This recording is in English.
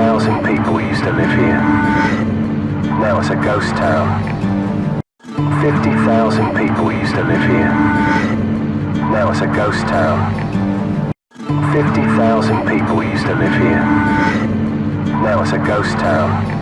50,000 people used to live here. Now it's a ghost town. 50,000 people used to live here. Now it's a ghost town. 50,000 people used to live here. Now it's a ghost town.